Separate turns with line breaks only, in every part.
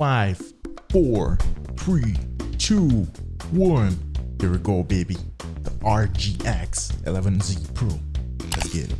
five, four, three, two, one. Here we go, baby. The RGX 11Z Pro. Let's get it.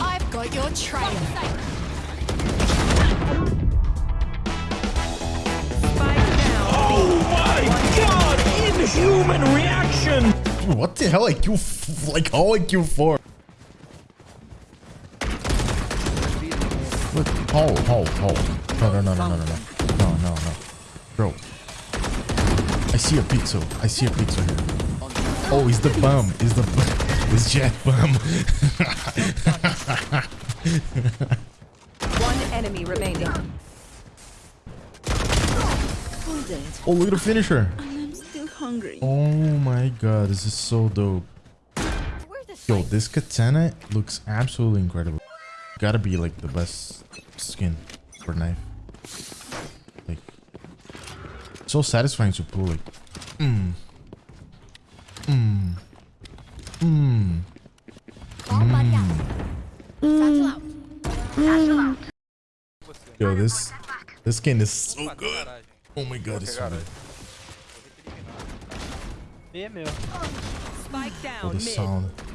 I've got your trail.
Oh my god! Inhuman reaction!
What the hell I Q like how I Q4? Look, hold, hold, hold. No, no, no, no, no, no, no. No, no, no. Bro. I see a pizza. I see a pizza here. Oh, he's the bum. He's the bum. It's Jett bum.
One enemy remaining.
oh, look at the finisher.
I'm still hungry.
Oh my god, this is so dope. Yo, this katana looks absolutely incredible. Gotta be like the best skin for knife. Like, so satisfying to pull. Like, mmm, mmm, mmm. Yo, this this skin is so good. Oh my god, it's so good.
É meu.
Spike
Oh, the sound.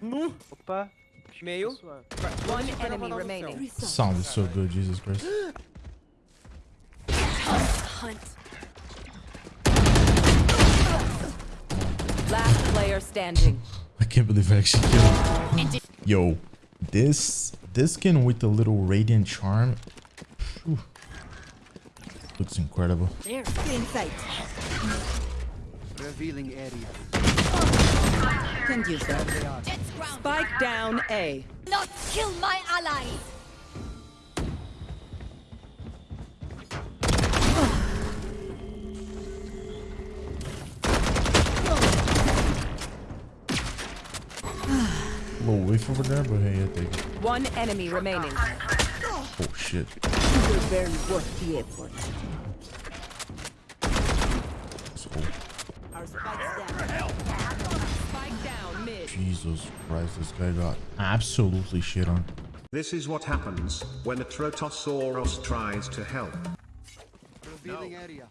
Nu! Opa.
Meio.
One enemy remaining.
The sound is so good, Jesus Christ.
hunt?
Last player standing.
I can't believe I actually killed him. Yo, this this skin with the little radiant charm phew, looks incredible.
There. In sight.
Revealing area.
Can use that.
Spike down A.
Not kill my ally.
little whiff over there, but hey, I take it.
One enemy remaining.
Oh shit.
You were very worth the effort.
That's cool.
Our spikes down.
Spike down mid.
Jesus Christ, this guy got absolutely shit on.
This is what happens when a Trotosaurus tries to help.
Revealing area.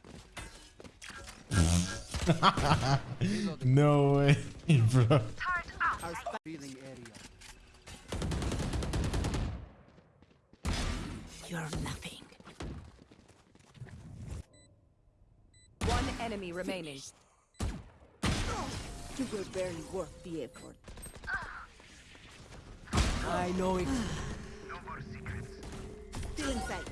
No way, bro.
Revealing area.
You're nothing.
One enemy remaining.
You were very worth the effort.
I know it. No more secrets.
Still in sight.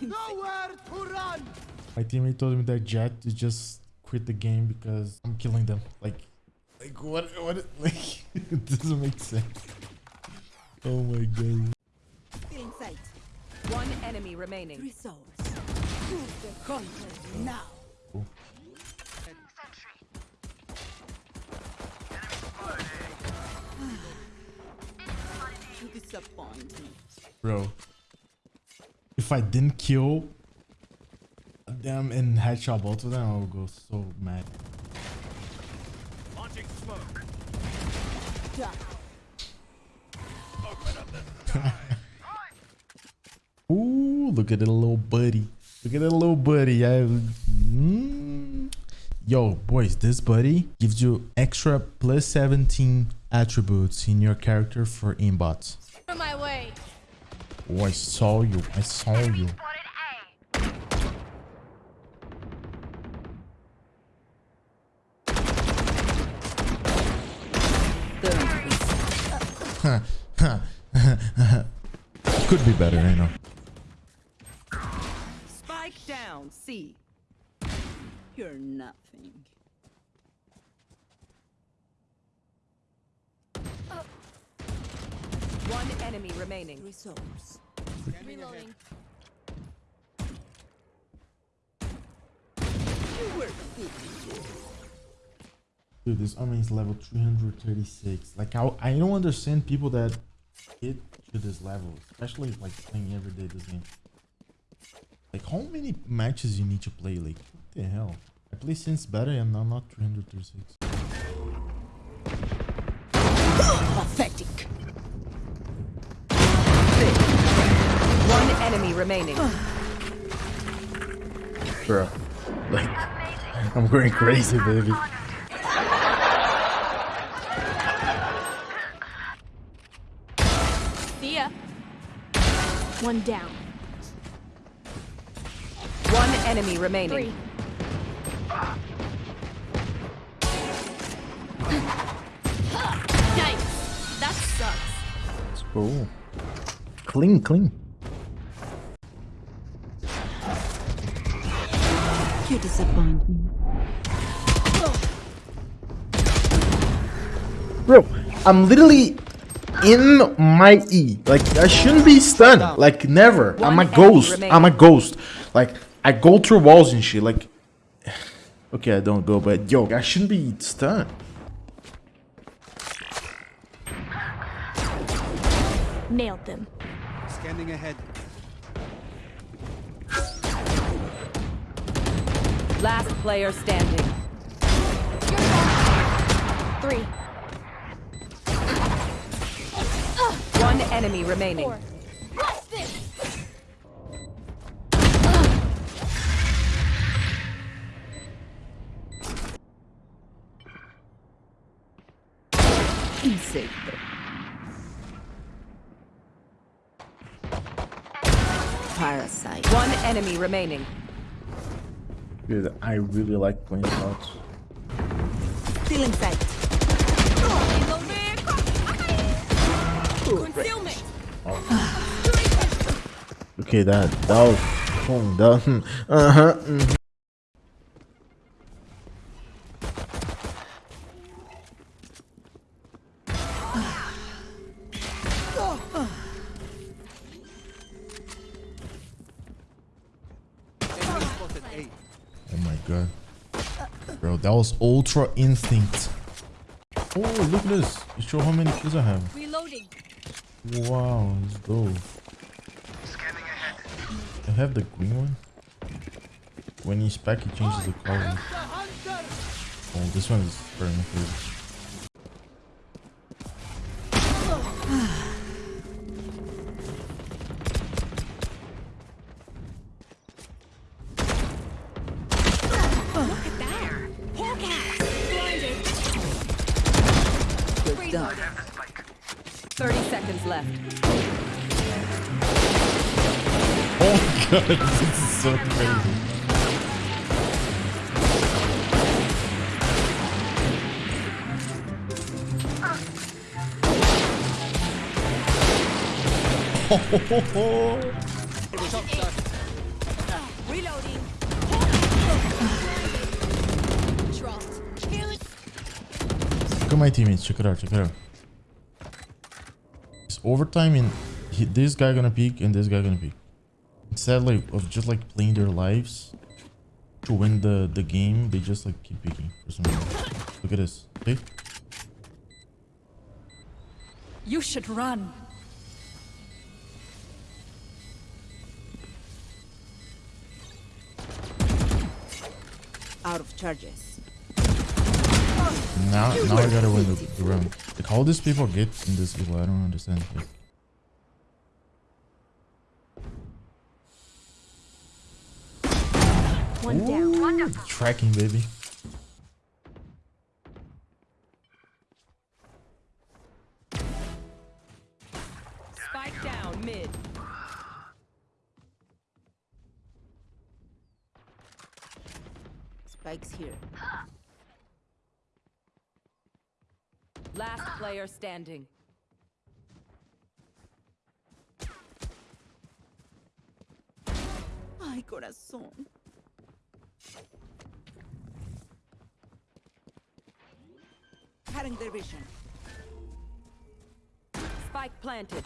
Nowhere to run!
My teammate told me that Jett to just quit the game because I'm killing them. Like, like what? What? Like, it doesn't make sense. Oh my god.
Still in sight.
One enemy remaining.
Resource. The now. You disappoint me.
Bro, if I didn't kill them and headshot both of them, I would go so mad.
Launching smoke.
Ja.
Ooh, look at the little buddy. Look at that little buddy. I, mm. Yo, boys, this buddy gives you extra plus 17 attributes in your character for inbots.
On my way.
Oh, I saw you. I saw you. Could be better, I know.
Spike down C.
You're nothing.
One enemy remaining.
Resource. Reloading. You were good.
Dude, this army is level 336. Like, I, I don't understand people that get to this level, especially like playing every day this game. Like, how many matches you need to play? Like, what the hell? I play since better and I'm not 336.
Pathetic.
One enemy remaining.
Bro. Like, I'm going crazy, baby.
See ya. One down.
One enemy remaining.
Three. Yikes. That sucks.
Let's go. Clean, clean.
You disappoint me.
Bro, I'm literally in my E. Like, I shouldn't be stunned. Like, never. I'm a ghost. I'm a ghost. Like, I go through walls and shit. Like, okay, I don't go, but yo, I shouldn't be stunned.
Nailed them.
Scanning ahead.
Last player standing.
Three.
One enemy remaining.
Four. Insecto. Parasite.
One enemy remaining.
Dude, I really like playing shots.
Still in sight. Concealment.
Okay, that that was oh, that uh huh.
Enemy
god, bro, that was ultra instinct. Oh, look at this! It show how many kills I have.
Reloading.
Wow, let's go. I have the green one. When he's back, he changes the color. Oh, this one is very my favorite.
Done.
30 seconds left.
Oh god, this is so crazy.
Reloading.
Look at my teammates. Check it out. Check it out. It's overtime and he, this guy gonna peek and this guy gonna peek. Instead like of just like playing their lives to win the the game, they just like keep peeking for some reason. Look at this. Okay.
You should run. Out of charges.
Now now I gotta win the, the round. Like how these people get in this level, I don't understand. Like,
One down.
ooh, tracking baby.
Spike down mid.
Spikes here.
Last player standing.
Ay, corazón. Cutting their vision.
Spike planted.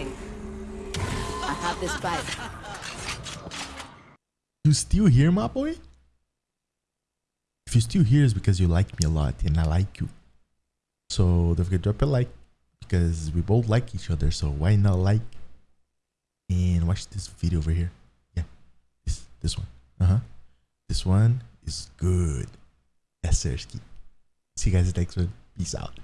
I have this spike.
You still here, my boy? If you still here, it's because you like me a lot and I like you. So don't forget to drop a like because we both like each other. So why not like and watch this video over here? Yeah, this this one. Uh huh. This one is good. Sir. See you guys next one. Peace out.